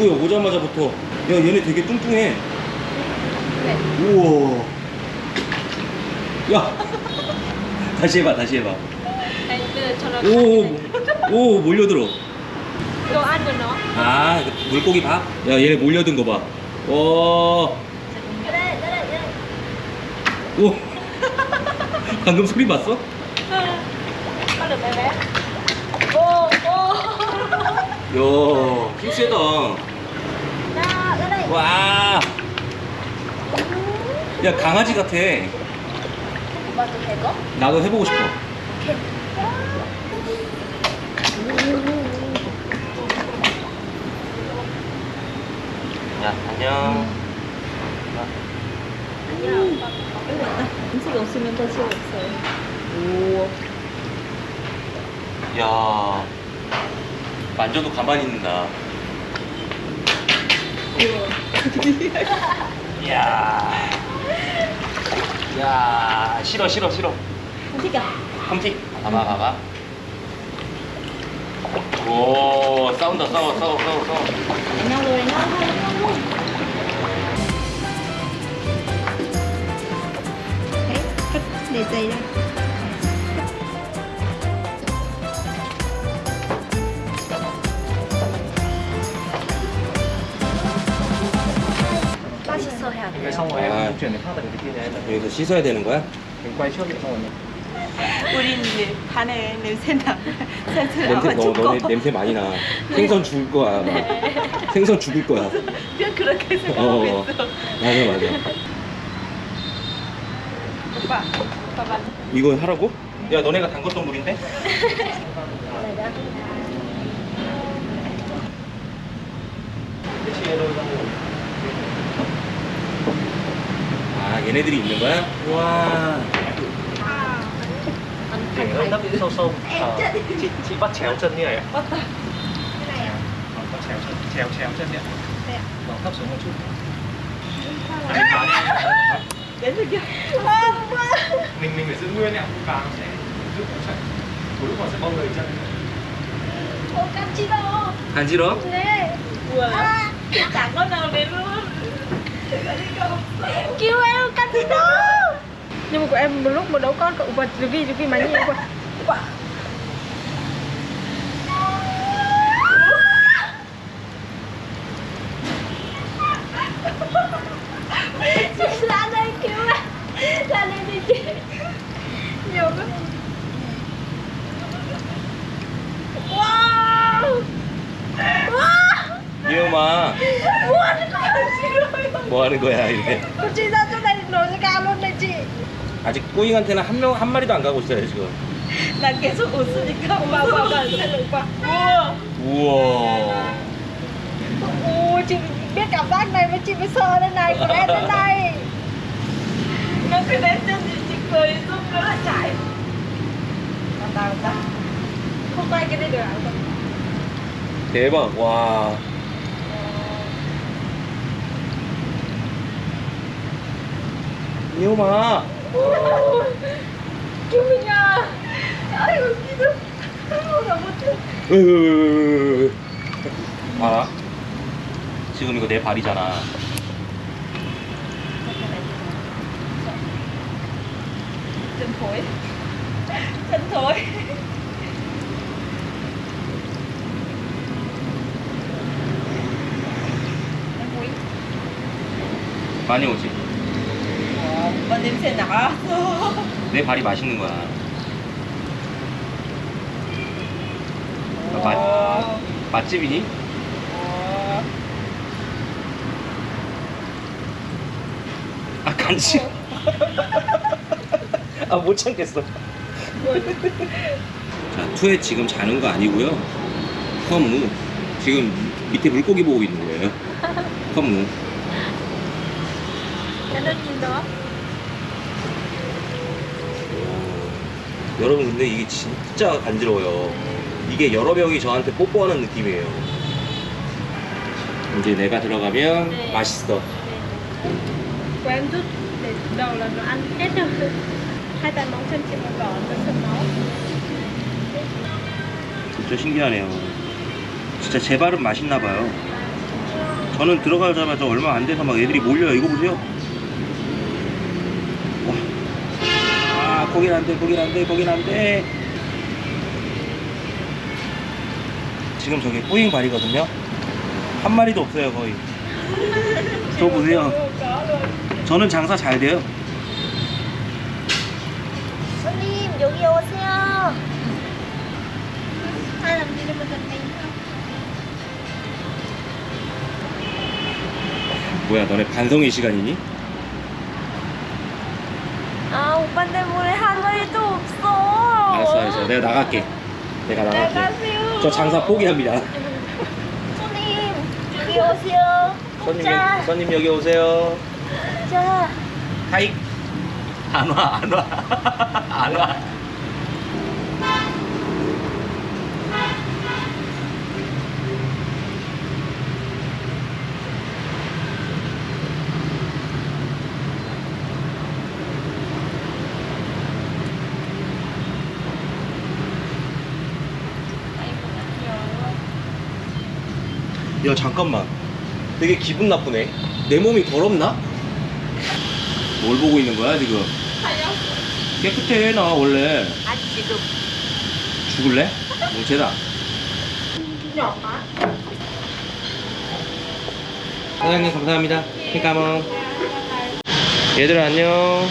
오 입구에 오자마자부터 야 얘네 되게 뚱뚱해 네. 우와 야 다시 해봐 다시 해봐 cho nó 오, 오 몰려들어 ăn của nó. 아 물고기 밥? 야 얘네 몰려든 거봐 ở đây, ở đây. 오 방금 소리 봤어? Được bé bé. Ô, ô. 야 힘세다. 와. 야 강아지 같아. thấy có? 나도 해보고 싶어. 야 안녕. 음식 없으면 더 지금 없어요. 야 만져도 가만히 있는다. 이야. 야. 싫어 싫어 싫어. à? 컴티. 봐봐 봐봐. 오 싸운다 싸워 싸워 싸워 싸워. Đánh nhau rồi, cái kia đấy là 여기서 씻어야 되는 거야? xong rồi 우린 이제 반에 냄새나. 냄새 너 죽고. 너네 냄새 많이 나. 생선 죽을 거야 아마. 생선 죽을 거야. 그냥 그렇게 생각하고 어 있어. 맞아 맞아. 오빠 오빠 반 이거 하라고? 야 너네가 담궜던 물인데? 아 얘네들이 있는 거야? 와 để hơi nấp đi sâu sâu Ờ, chị chị bắt chéo chân như này ạ 왔다 Vâng, bắt chéo chân chéo chéo chân nhé Đây ạ. vâng thấp xuống một chút Đấy, cá đi. đến rồi kìa à, opa mình mình phải giữ nguyên ạ cá nó sẽ giúp nó chạy cuối lúc nó sẽ bong lời chân Ô, cappuccino. 간지러? Nè. 우와 chẳng có nào đến luôn Kêu em cappuccino. nhưng mà của em một lúc một đấu con cậu vật rồi ghi rồi ghi máy nhìn 뭐 하는 거야 ra cao luôn này chị 아직 꼬잉한테는 한 명 한 마리도 안 가고 있어요 지금 나 계속 웃으니까 오빠 오빠 오빠 오빠 우와 우와 ôi chị biết cảm giác này mà chị mới sợ đây này còn em đây này nó cứ đến chân thì chị cười giúp nó lại chạy Tao tao tao không quay cái này được à 대박 와 chị đâu không gặp một chút 으으으으으으. 알아? 지금 이거 내 발이잖아 chân thối em quý 많이 오지 냄새 나갔어 내 발이 맛있는 거야. 맛, 어. 맛집이니? 어. 아 간지 아못 참겠어. 자 투에 지금 자는 거 아니고요. 허무 지금 밑에 물고기 보고 있는 거예요. nhìn đó 여러분 근데 이게 진짜 간지러워요 이게 여러 명이 저한테 뽀뽀하는 느낌이에요 이제 내가 들어가면 네. 맛있어 của em rút để đầu là nó ăn hết rồi hai tay móng chân chị màu đỏ chân sần máu 진짜 신기하네요 진짜 제 발은 맛있나 봐요. 저는 들어가자마자 얼마 안 돼서 막 애들이 몰려요. 이거 보세요. 와. 아, 거긴 안 돼, 거긴 안 돼, 거긴 안 돼. 지금 저기 뿌잉 발이거든요. 한 마리도 없어요, 거의. 저 보세요. 저는 장사 잘 돼요. 손님 여기 오세요. 아, 남기는 거 뭐야, 너네 반성의 시간이니? 아 오빠 때문에 한 마리도 없어. 알았어, 알았어. 내가 나갈게. 내가 나갈게. 나가세요. 저 장사 포기합니다. 손님 여기 오세요. 손님, 자, 여기, 손님 여기 오세요. 자. 하이. 안 와, 안 와. 안 와. 야 잠깐만. 되게 기분 나쁘네. 내 몸이 더럽나? 뭘 보고 있는 거야 지금? 깨끗해 나 원래. 아 지금. 죽을래? nhỏ quá. 사장님 감사합니다. 킹까몽 얘들아 안녕